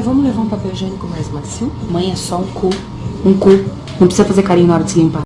Vamos levar um papel higiênico mais macio? Mãe, é só um cu. Um cu. Não precisa fazer carinho na hora de se limpar.